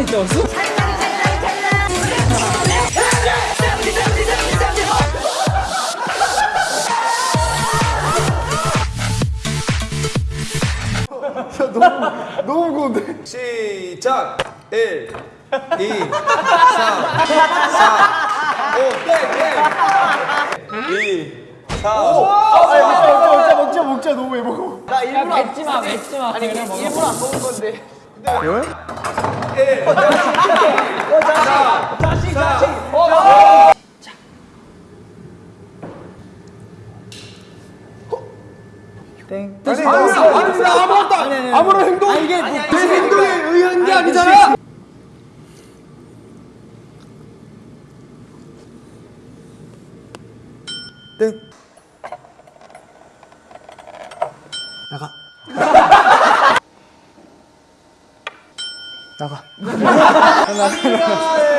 살살 뛰었어? 너무 너무 고운데? 시작! 1 2 3 4 5 2 4 5 먹자 먹자 먹자 먹자 너무 왜 먹어. 나 일부러 야, 맵지 마 맵지 마. 아니 일부러 안 먹은 건데. 네. 왜? 예. 어, 자식. 어, 자식. 자식, 자식. 어, 어. 자. 땡. 아니, 아니, 아니, 아무것도 아니, 아무런 행동. 아니, 이게 뭐, 제 행동에 의한 아니, 아니잖아. 땡. 나가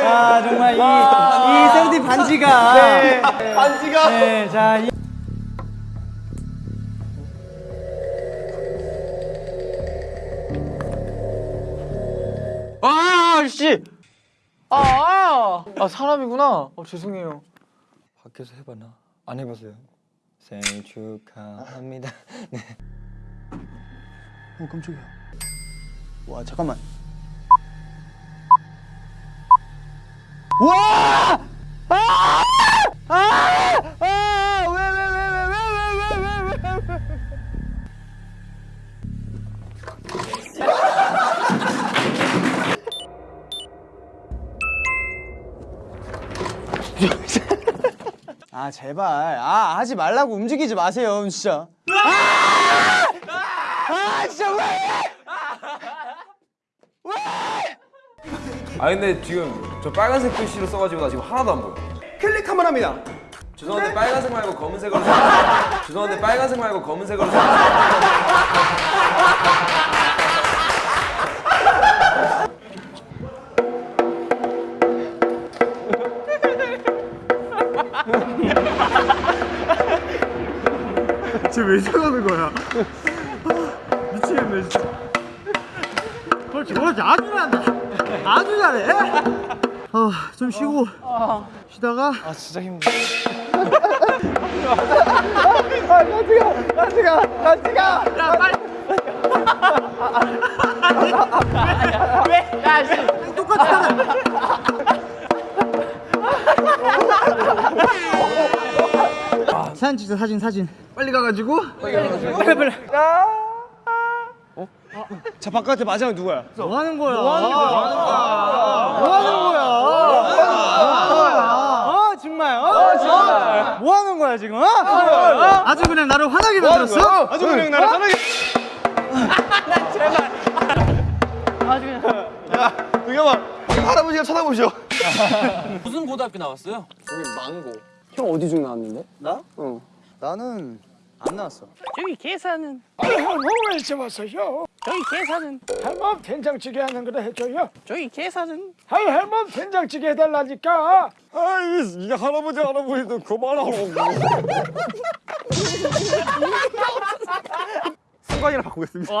아 정말 이, 이 세븐틴 반지가 반지가 네, 자 이, 아, 씨! 아, 아, 아, 사람이구나. 어, 죄송해요. 밖에서 해봐나? 안 해봤어요. 생일 축하합니다. 네. 어 깜짝이야 와 잠깐만 와! 아! 아! 아! 왜, 왜, 왜, 왜, 왜, 왜, 왜, 왜, 왜, 왜. 아 제발 아 하지 말라고 움직이지 마세요 진짜 아! 아 진짜 왜아 근데 지금 저 빨간색 글씨로 써가지고 나 지금 하나도 안 보여. 클릭 한번 합니다. 죄송한데 빨간색 말고 검은색으로 써. 죄송한데 빨간색 말고 검은색으로 써. 쟤왜 저러는 거야? 아, 미치겠네 진짜. 그렇지. 아주 잘한다. 아주 잘해 아, 좀 쉬고 아, 아. 쉬다가 아 진짜 힘들어 나 찍어 나 찍어 나 찍어 빨리 왜? 야 똑같잖아 사진 사진 사진 빨리 가가지고 빨리 가가지고 빨리 빨리 자 바깥에 마지막 누구야? 뭐 하는 거야? 뭐 하는 거야? 뭐 하는 거야? 어 정말. 어 정말. 뭐 하는 거야 지금? 어? 아주 그냥 나를 화나게 만들었어? 아주 그냥 나를 편하게. 야 동현아 할아버지가 쳐다보셔 무슨 고등학교 나왔어요? 나는 안 나왔어 저기 계산은 왜 잡았어요? 저기 계산은 할멈 된장찌개 하는 거를 해줘요. 저기 계산은 아이 할멈 된장찌개 해달라니까. 아이 할아버지 할아버지도 그만하라 고 승관이랑 바꾸겠습니다.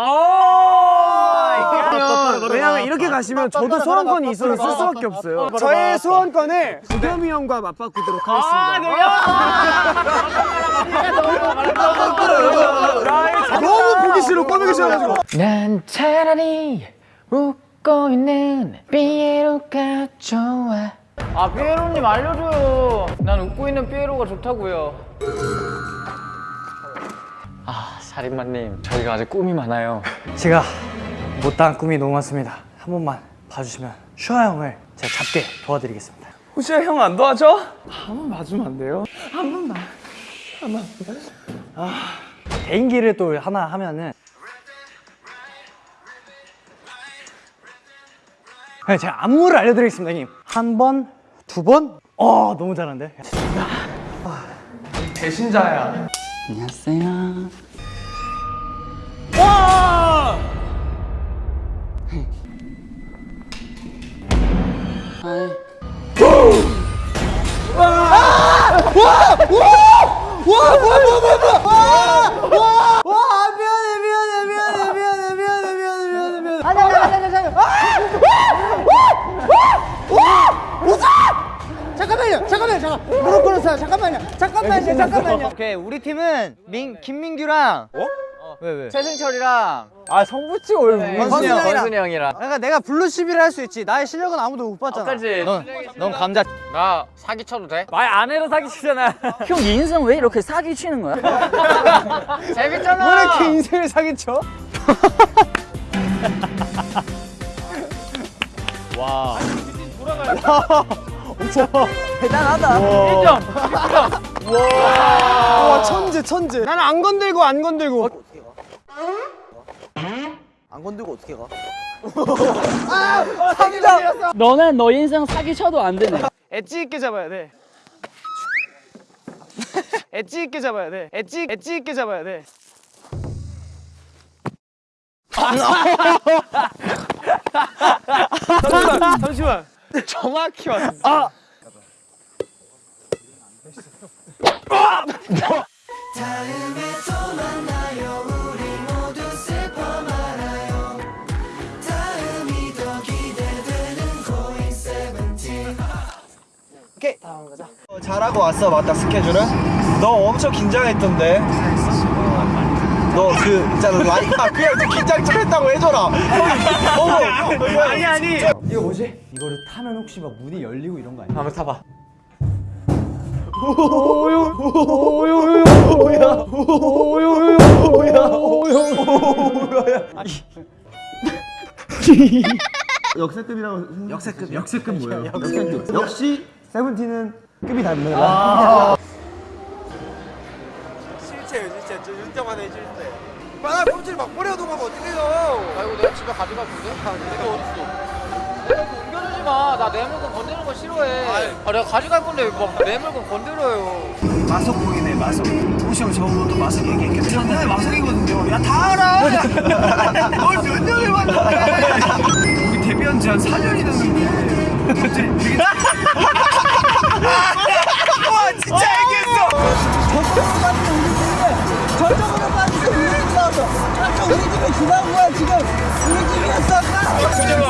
왜냐면 이렇게 가시면 저도 소원권이 있어서 쓸 수밖에 없어요. 저의 소원권을 구겸이 형과 맞바꾸도록 하겠습니다. 너무 보기 싫어 꺼내기 싫어가지고. 난 차라리 웃고 있는 삐에로가 좋아 아 삐에로님 알려줘요. 난 웃고 있는 삐에로가 좋다고요. 아 살인마님 저희가 아직 꿈이 많아요. 제가 못다한 꿈이 너무 많습니다. 한 번만 봐주시면 슈아 형을 제가 잡게 도와드리겠습니다. 혹시 형 안 도와줘? 한 번 봐주면 안 돼요? 한 번만. 한 번만 아 개인기를 또 하나 하면은. 네, 제가 안무를 알려드리겠습니다 형님. 한 번, 두 번? 어 너무 잘하는데? 배신자야. 안녕하세요 잠깐만요, 잠깐만요. 오케이 우리 팀은 민 김민규랑 어? 왜 왜? 최승철이랑 아 성부치 올 건순이 형, 건순이 형이랑. 그러니까 내가 블루 11을 할수 있지. 나의 실력은 아무도 못 봤잖아. 그렇지. 넌 감자 나 사기 쳐도 돼? 말 안 해도 사기 치잖아. 형 인생 왜 이렇게 사기 치는 거야? 재밌잖아. 왜 이렇게 인생을 사기 쳐? 대단하다. 와 천재 천재. 나는 안 건들고 안 건들고. 너는 너 인생 사기 쳐도 안 되네. 엣지 있게 잡아야 돼. 엣지 있게 잡아야 돼. 엣지 엣지 있게 잡아야 돼. 잠시만 잠시만. 정확히 왔어. 잘하고 왔어 맞다 스케줄은? 너 엄청 긴장했던데 너그 있잖아 라이 아 그냥 좀 긴장 좀 했다고 해줘라 어, 아니 아니 이거 뭐지? 이거를 타면 혹시 막 문이 열리고 이런 거 아니야? 한번 타봐. 역세급이라고 역세급 역세급 뭐예요? 역세급 역시 세븐틴은 급이 다릅니다 실체요 실체 저 해줄 때 빨아 꼼질 막 버려도 막 어떡해요 아이고 내가 집에 가져갈 건데? 내가 어딨어? 옮겨주지 마. 나 내 물건 건드는 거 싫어해. 아 내가 가져갈 건데 막내 물건 건드려요. 마석 보이네 마석. 호시 형 저보고 또 마석 얘기했겠죠 저는 마석이거든요. 야 다 알아! 뭘 몇 년을 봤는데? 우리 데뷔한 지 한 4년이 됐는데. 갑자기 되게 와 진짜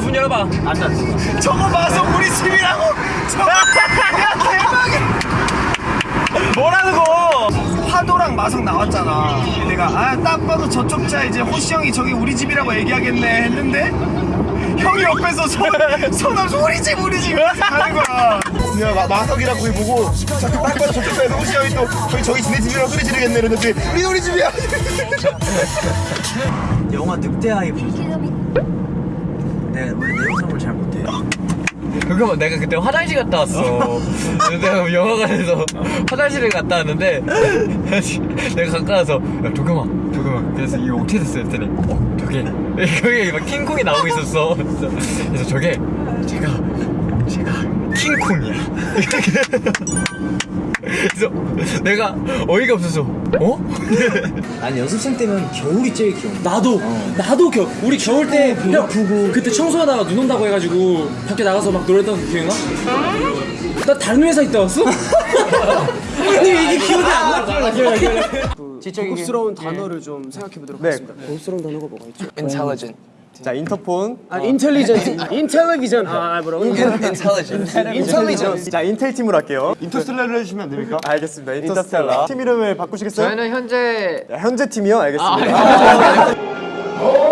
문 열어봐. 저거 마석 우리 집이라고. 저거. 야 대박이야 뭐라는 거? 파도랑 마석 나왔잖아. 내가 아 딱 봐도 저쪽 차 이제 호시 형이 저기 우리 집이라고 얘기하겠네 했는데 형이 옆에서 손, 손 없이 우리 집 우리 집 하는 거야. 내가 마, 마석이라고 거기 보고 저기 딱 봐도 저쪽 차에서 호시 형이 또 저기 저기 지네 집이라고 소리 지르겠네 이랬는데 우리 우리 집이야. 영화 늑대아이 내가? 원래 내용성을 잘 못해 그거 내가 그때 화장실 갔다 왔어. 내가 영화관에서 화장실을 갔다 왔는데 내가 가까워서 야 도겸아 도겸아 그래서 이거 어떻게 됐어 했더니 어 저게 거기 막 킹콩이 나오고 있었어. 그래서 저게 제가 제가 킹콩이야. 그래서 내가 어이가 없어서 어? 아니 연습생 때면 겨울이 제일 귀여워 나도 나도 겨 우리 겨울 때 형, 그때 청소하다가 눈 온다고 해가지고 밖에 나가서 막 노래했던 거 기억나? 나 다른 회사 있다 왔어? 아니 이게 기억이 안 나? 고급스러운 단어를 좀 생각해 보도록 하겠습니다. 고급스러운 단어가 뭐가 있죠? intelligent. 자 인터폰 아, 인텔리전트, 인텔리전. 아, 뭐라고? intelligent. 인텔리전트. 자 인텔 팀으로 할게요 인터스텔라를 해주시면 안 됩니까? 알겠습니다 인터스텔라 팀 이름을 바꾸시겠어요? 저희는 현재 자, 현재 팀이요? 알겠습니다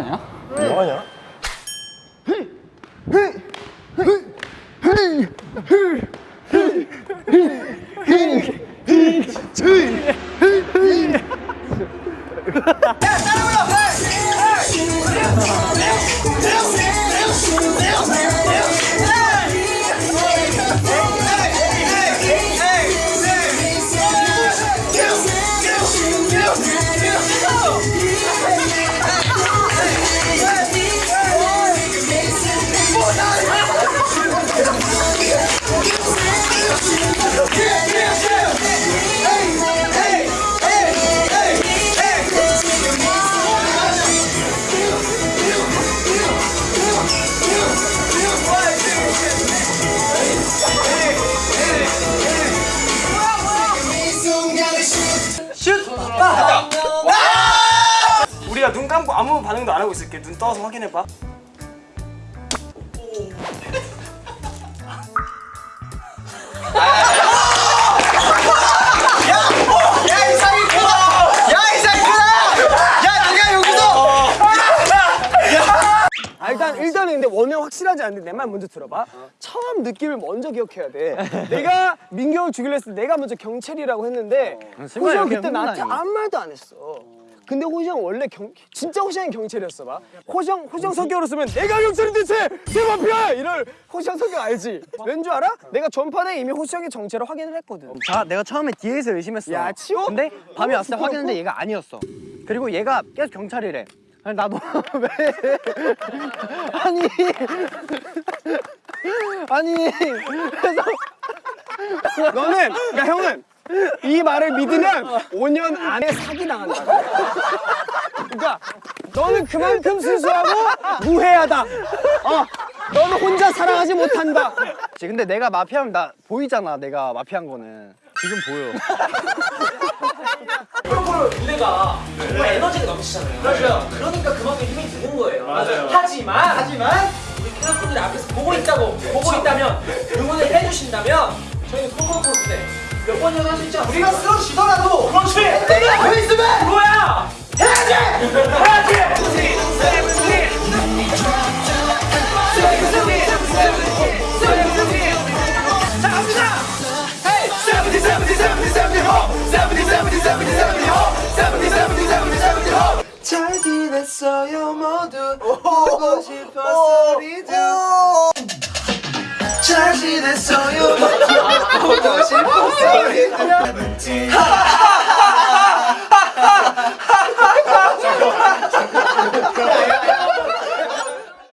뭐하냐? 뭐하냐? 눈 감고 아무 반응도 안 하고 있을게. 눈 떠서 확인해 봐. 아, 일단 일단은 근데 원형 확실하지 않은데 내 말 먼저 들어봐. 처음 느낌을 먼저 기억해야 돼. 내가 민경을 죽이려 했을 때 내가 먼저 경찰이라고 했는데 호시형 그때 나한테 아무 말도 안 했어. 근데 호시형 원래 경 진짜 호시형이 경찰이었어 봐. 호시형 호시형 성격으로 쓰면 내가 경찰인데 쟤쟤 마피아 이럴 호시형 성격 알지? 왠 줄 알아? 내가 전판에 이미 호시형의 정체를 확인을 했거든. 자, 내가 처음에 뒤에서 의심했어. 야 치워? 근데 밤에 왔을 때? 확인했는데 얘가 아니었어. 그리고 얘가 계속 경찰이래. 아니, 나도 왜? 아니, 아니, 그래서 너는 그러니까 형은 이 말을 믿으면 5년 안에 사기 당한다. 그러니까 너는 그만큼 순수하고 무해하다. 어, 너는 혼자 사랑하지 못한다. 지- 근데 내가 마피아면 나 보이잖아. 내가 마피아인 거는 지금 보여. 무대가 정말 에너지가 넘치잖아요. 그렇죠. 그러니까 그만큼 힘이 드는 거예요. 맞아요. 하지만 하지만 우리 캐럿분들 앞에서 보고 있다고 보고 있다면 응원을 해주신다면 저희는 코코코 때 몇 번이라도 할수 있지 않습니까? 우리가 쓰러지더라도 그렇지. 내가 앞에 있으면 뭐야? 해야지. 해야지. 자 갑니 다. Hey, Seventeen Seventeen Seventeen Seventeen ho, Seventeen Seventeen Seventeen Seventeen ho, Seventeen Seventeen Seventeen Seventeen ho. 잘 지냈어요 모두 보고 싶어 소리도